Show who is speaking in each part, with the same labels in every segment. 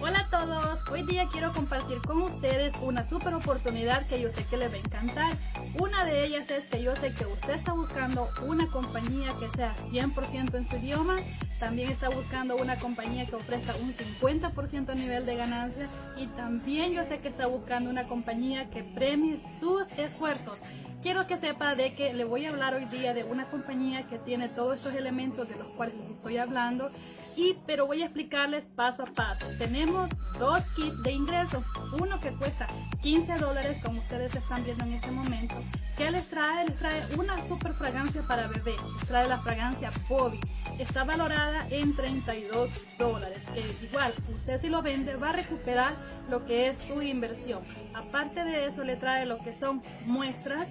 Speaker 1: Hola a todos, hoy día quiero compartir con ustedes una super oportunidad que yo sé que les va a encantar. Una de ellas es que yo sé que usted está buscando una compañía que sea 100% en su idioma, también está buscando una compañía que ofrezca un 50% a nivel de ganancia y también yo sé que está buscando una compañía que premie sus esfuerzos. Quiero que sepa de que le voy a hablar hoy día de una compañía que tiene todos estos elementos de los cuales les estoy hablando y pero voy a explicarles paso a paso. Tenemos dos kits de ingresos, uno que cuesta 15 dólares como ustedes están viendo en este momento. ¿Qué les trae? Les trae una super fragancia para bebé, trae la fragancia Bobby. Está valorada en 32 dólares, que igual usted si lo vende va a recuperar lo que es su inversión. Aparte de eso le trae lo que son muestras,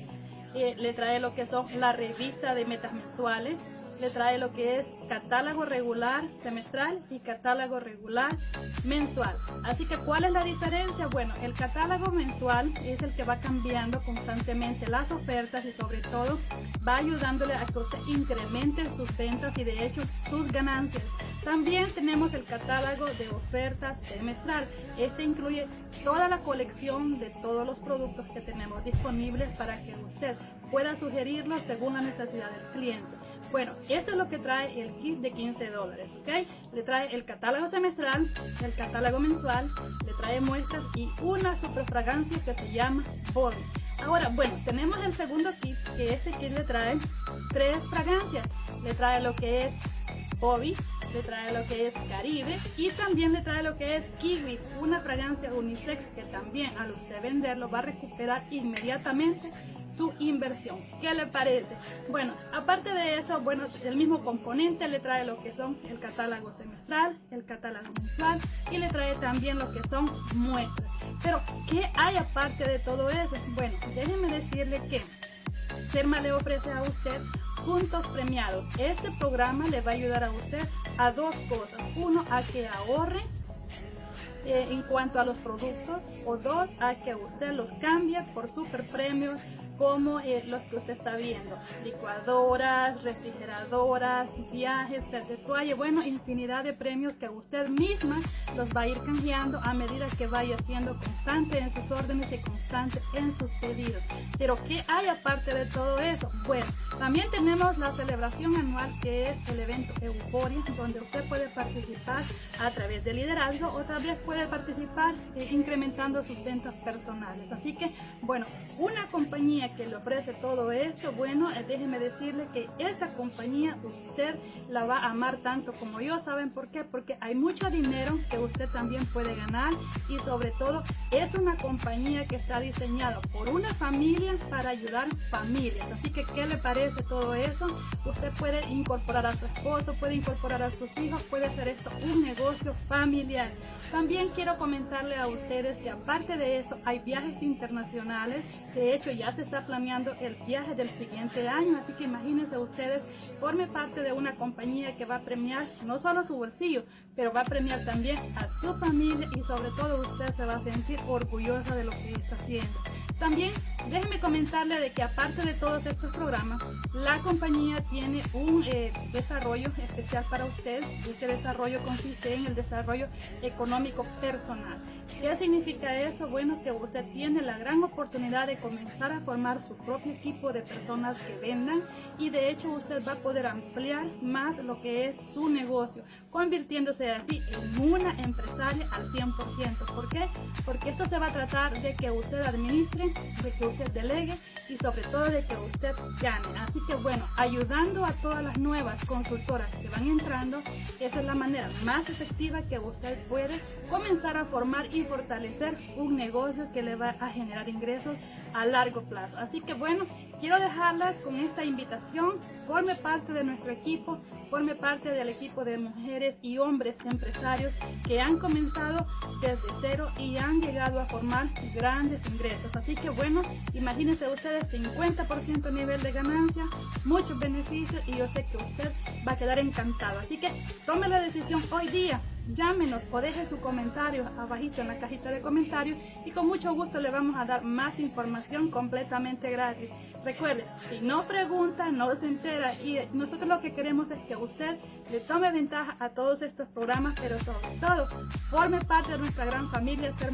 Speaker 1: eh, le trae lo que son la revista de metas mensuales, le trae lo que es catálogo regular semestral y catálogo regular mensual. Así que, ¿cuál es la diferencia? Bueno, el catálogo mensual es el que va cambiando constantemente las ofertas y sobre todo va ayudándole a que usted incremente sus ventas y de hecho sus ganancias. También tenemos el catálogo de ofertas semestral. Este incluye toda la colección de todos los productos que tenemos disponibles para que usted pueda sugerirlos según la necesidad del cliente. Bueno, esto es lo que trae el kit de 15 dólares, ¿ok? Le trae el catálogo semestral, el catálogo mensual, le trae muestras y una super fragancia que se llama Body. Ahora, bueno, tenemos el segundo kit, que este kit le trae tres fragancias. Le trae lo que es Bobby, le trae lo que es Caribe y también le trae lo que es Kiwi, una fragancia unisex que también al usted venderlo va a recuperar inmediatamente su inversión. ¿Qué le parece? Bueno, aparte de eso, bueno, el mismo componente le trae lo que son el catálogo semestral, el catálogo mensual y le trae también lo que son muestras. Pero, ¿qué hay aparte de todo eso? Bueno, déjenme decirle que Serma le ofrece a usted puntos premiados. Este programa le va a ayudar a usted a dos cosas. Uno, a que ahorre eh, en cuanto a los productos o dos, a que usted los cambie por super premios como los que usted está viendo, licuadoras, refrigeradoras, viajes, set de toalla, bueno, infinidad de premios que usted misma los va a ir canjeando a medida que vaya siendo constante en sus órdenes y constante en sus pedidos. Pero ¿qué hay aparte de todo eso? Bueno, también tenemos la celebración anual que es el evento Euforia, donde usted puede participar a través de liderazgo o también puede participar eh, incrementando sus ventas personales. Así que, bueno, una compañía que le ofrece todo esto, bueno, eh, déjeme decirle que esta compañía usted la va a amar tanto como yo. ¿Saben por qué? Porque hay mucho dinero que usted también puede ganar y sobre todo es una compañía que está diseñada por una familia para ayudar familias. Así que, ¿qué le parece todo eso? Usted puede incorporar a su esposo, puede incorporar a sus hijos, puede hacer esto un negocio familiar. También quiero comentarle a ustedes que aparte de eso hay viajes internacionales. De hecho, ya se está planeando el viaje del siguiente año, así que imagínense ustedes, forme parte de una compañía que va a premiar no solo su bolsillo, pero va a premiar también a su familia y sobre todo usted se va a sentir orgullosa de lo que está haciendo. También déjenme comentarle de que aparte de todos estos programas, la compañía tiene un desarrollo especial para usted. Este desarrollo consiste en el desarrollo económico personal. ¿Qué significa eso? Bueno, que usted tiene la gran oportunidad de comenzar a formar su propio equipo de personas que vendan y de hecho usted va a poder ampliar más lo que es su negocio, convirtiéndose así en una empresaria al 100%. ¿Por qué? Porque esto se va a tratar de que usted administre de que usted delegue y sobre todo de que usted gane. Así que bueno, ayudando a todas las consultoras que van entrando, esa es la manera más efectiva que usted puede comenzar a formar y fortalecer un negocio que le va a generar ingresos a largo plazo. Así que bueno, quiero dejarlas con esta invitación, forme parte de nuestro equipo, forme parte del equipo de mujeres y hombres empresarios que han comenzado desde cero y han llegado a formar grandes ingresos. Así que bueno, imagínense ustedes 50% nivel de ganancia, muchos beneficios y yo sé que usted va a quedar encantado. Así que tome la decisión hoy día llámenos o deje su comentario abajito en la cajita de comentarios y con mucho gusto le vamos a dar más información completamente gratis. Recuerde, si no pregunta, no se entera y nosotros lo que queremos es que usted le tome ventaja a todos estos programas, pero sobre todo forme parte de nuestra gran familia Ser